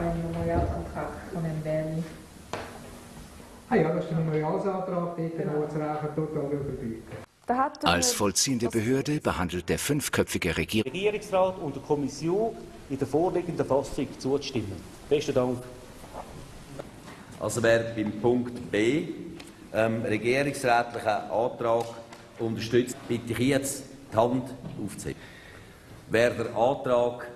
einen Memorialsantrag von Herrn Berni. Ah ja, das ist der Memorialsantrag, noch das Rechen total überbieten. Als vollziehende Behörde behandelt der fünfköpfige Regierung Regierungsrat und der Kommission in der vorliegenden Fassung zuzustimmen. Besten Dank. Also wer beim Punkt B ähm, regierungsrätlichen Antrag unterstützt, bitte ich jetzt die Hand aufzuheben. Wer den Antrag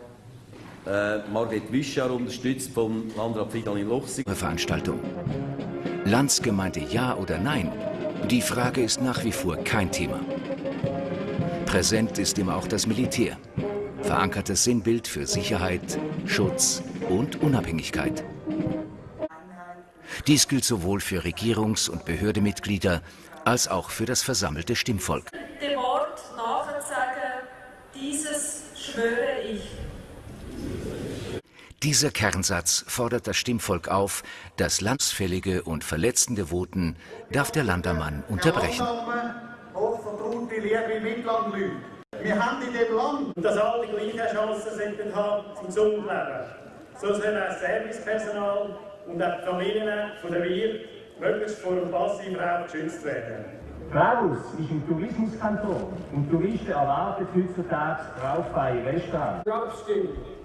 äh, Margret Wischer unterstützt vom Landrat Fridolin Luchsig, Veranstaltung. Landsgemeinde ja oder nein? Die Frage ist nach wie vor kein Thema. Präsent ist immer auch das Militär. Verankertes Sinnbild für Sicherheit, Schutz und Unabhängigkeit. Dies gilt sowohl für Regierungs- und Behördemitglieder als auch für das versammelte Stimmvolk. dem Wort nachzusagen, dieses schwöre ich. Dieser Kernsatz fordert das Stimmvolk auf, das landsfällige und verletzende Voten darf der Landermann unterbrechen. Wir haben in dem Land Dass alle die gleichen Chancen sollten haben zum gesunden Leben. So sollen auch Servicepersonal und auch die Familien von der Wirt möglichst vor dem Passivrauch geschützt werden. Raus ist ein Tourismuskanton und Touristen erwarten heutzutage rauchfreie Restaurants. Abstimmung.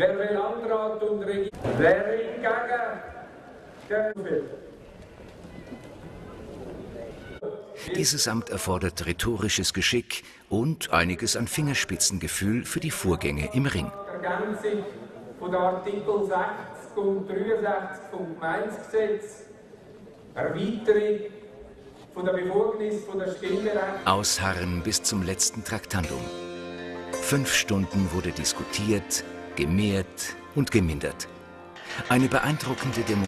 Wer will Landrat und Regierung? Wer ist gegen? Gegen. Dieses Amt erfordert rhetorisches Geschick und einiges an Fingerspitzengefühl für die Vorgänge im Ring. Ergänzung von Artikel 60 und 63 vom Gemeindegesetz, Erweiterung von der Befugnis von der Stimmberechtigung. Ausharren bis zum letzten Traktandum. Fünf Stunden wurde diskutiert, gemehrt und gemindert. Eine beeindruckende Demonstration.